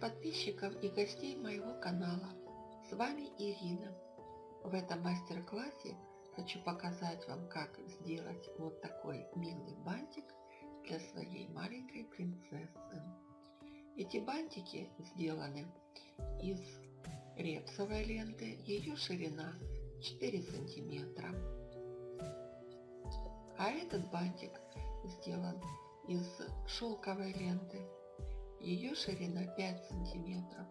подписчиков и гостей моего канала. С вами Ирина. В этом мастер-классе хочу показать вам, как сделать вот такой милый бантик для своей маленькой принцессы. Эти бантики сделаны из репсовой ленты. Ее ширина 4 сантиметра. А этот бантик сделан из шелковой ленты. Ее ширина 5 сантиметров.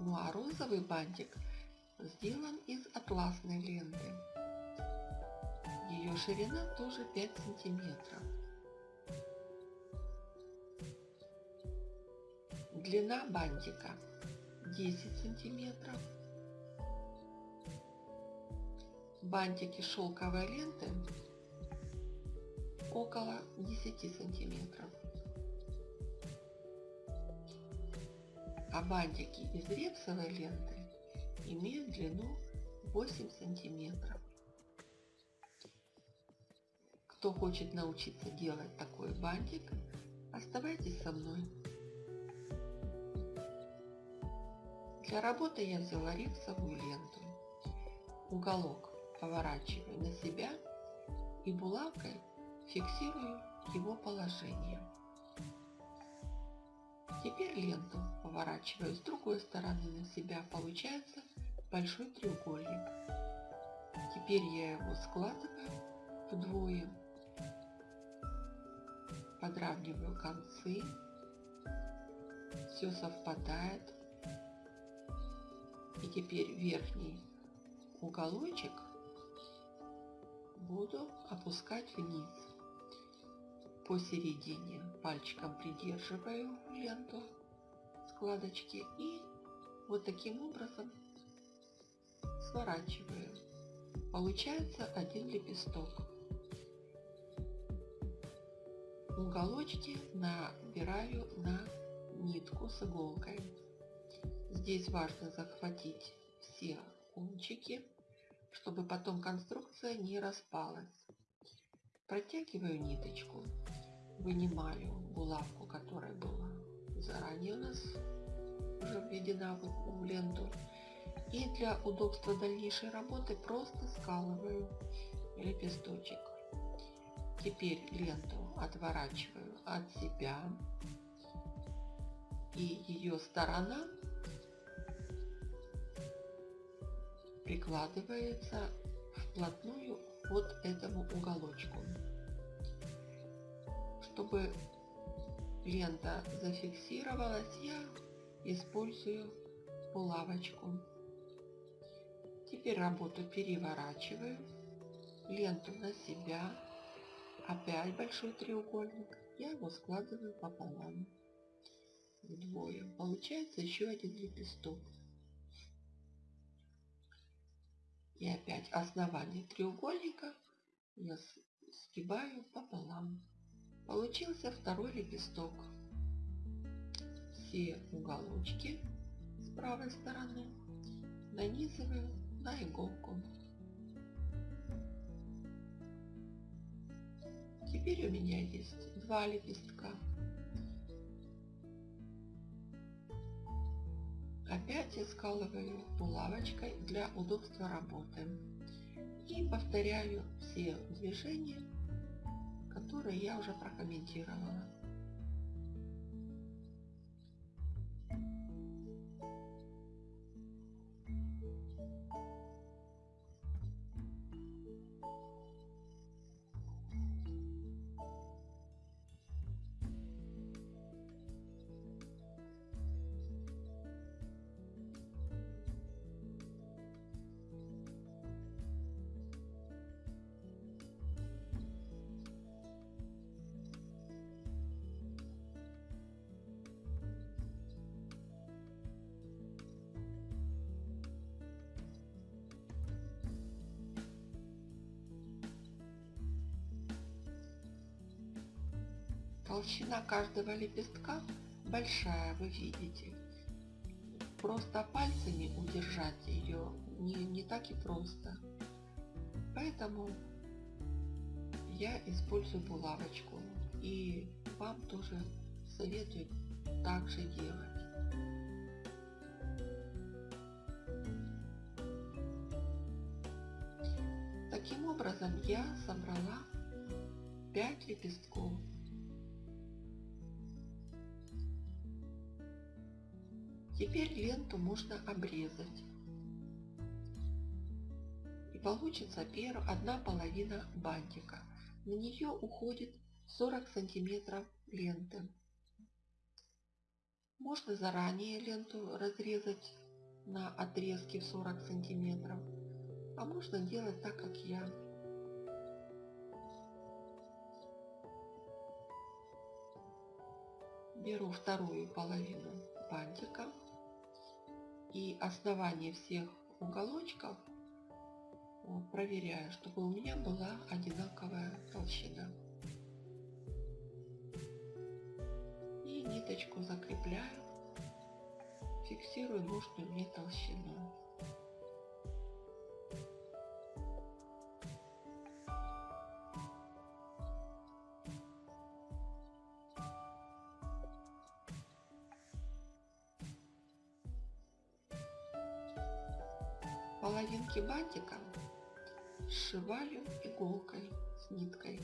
Ну а розовый бантик сделан из атласной ленты. Ее ширина тоже 5 сантиметров. Длина бантика 10 сантиметров. Бантики шелковой ленты около 10 сантиметров. А бантики из репсовой ленты имеют длину 8 сантиметров. Кто хочет научиться делать такой бантик, оставайтесь со мной. Для работы я взяла репсовую ленту. Уголок поворачиваю на себя и булавкой фиксирую его положение. Теперь ленту поворачиваю с другой стороны на себя. Получается большой треугольник. Теперь я его складываю вдвое. Подравниваю концы. Все совпадает. И теперь верхний уголочек буду опускать вниз посередине пальчиком придерживаю ленту складочки и вот таким образом сворачиваю. Получается один лепесток. Уголочки набираю на нитку с иголкой. Здесь важно захватить все кончики, чтобы потом конструкция не распалась. Протягиваю ниточку вынимаю булавку, которая была заранее у нас уже введена в ленту. И для удобства дальнейшей работы просто скалываю лепесточек. Теперь ленту отворачиваю от себя. И ее сторона прикладывается вплотную вот этому уголочку. Чтобы лента зафиксировалась, я использую булавочку. Теперь работу переворачиваю, ленту на себя, опять большой треугольник, я его складываю пополам, вдвое. Получается еще один лепесток. И опять основание треугольника я сгибаю пополам. Получился второй лепесток. Все уголочки с правой стороны нанизываю на иголку. Теперь у меня есть два лепестка. Опять я скалываю булавочкой для удобства работы. И повторяю все движения которые я уже прокомментировала. Толщина каждого лепестка большая, вы видите. Просто пальцами удержать ее не, не так и просто. Поэтому я использую булавочку. И вам тоже советую так же делать. Таким образом я собрала 5 лепестков. Теперь ленту можно обрезать. И получится первая, одна половина бантика. На нее уходит 40 сантиметров ленты. Можно заранее ленту разрезать на отрезке в 40 сантиметров, а можно делать так, как я. Беру вторую половину бантика и основание всех уголочков проверяю, чтобы у меня была одинаковая толщина. И ниточку закрепляю, фиксирую нужную мне толщину. Сшиваю иголкой с ниткой.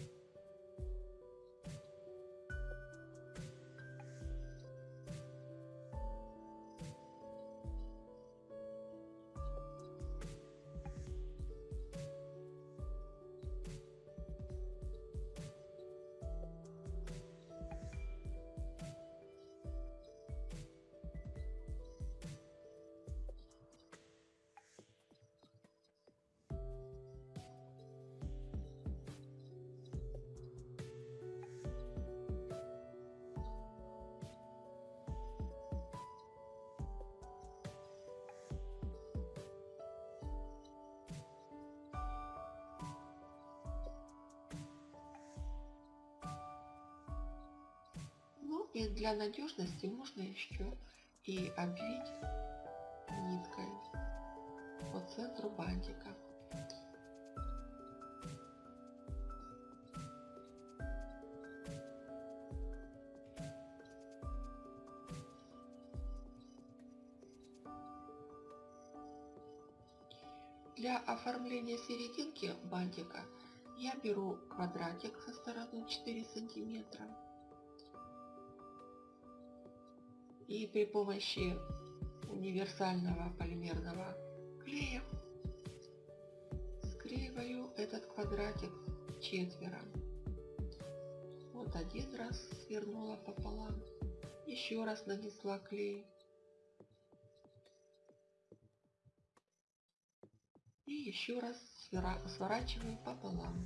И для надежности можно еще и обвить ниткой по центру бантика. Для оформления серединки бантика я беру квадратик со стороной 4 сантиметра и при помощи универсального полимерного клея склеиваю этот квадратик четверо. Вот один раз свернула пополам, еще раз нанесла клей. И еще раз сворачиваю пополам.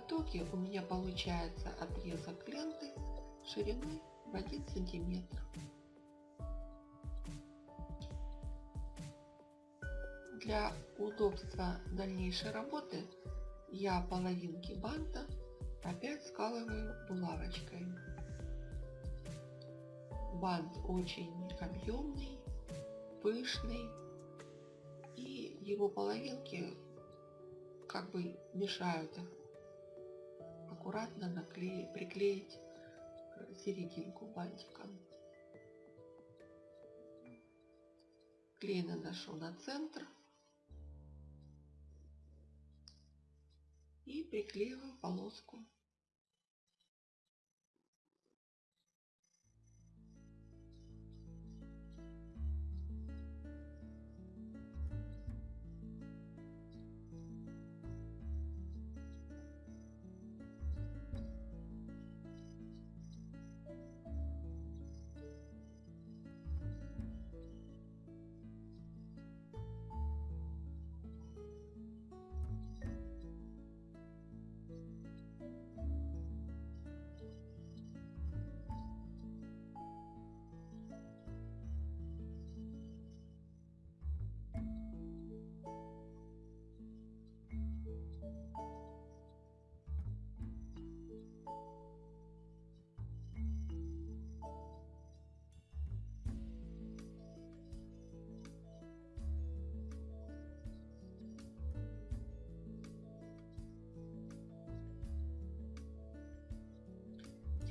Итоге у меня получается отрезок ленты шириной в 1 сантиметр. Для удобства дальнейшей работы я половинки банта опять скалываю булавочкой. Бант очень объемный, пышный и его половинки как бы мешают аккуратно наклеить, приклеить серединку бантика. Клей наношу на центр и приклеиваю полоску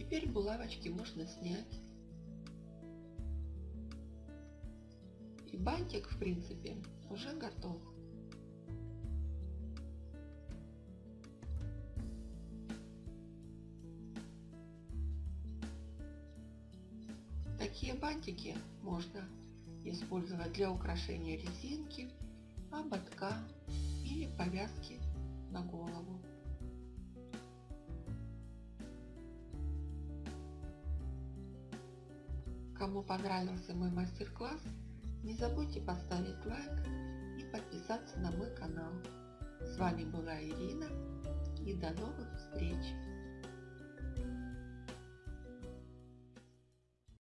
Теперь булавочки можно снять. И бантик, в принципе, уже готов. Такие бантики можно использовать для украшения резинки, ободка или повязки на голову. Кому понравился мой мастер-класс, не забудьте поставить лайк и подписаться на мой канал. С вами была Ирина и до новых встреч!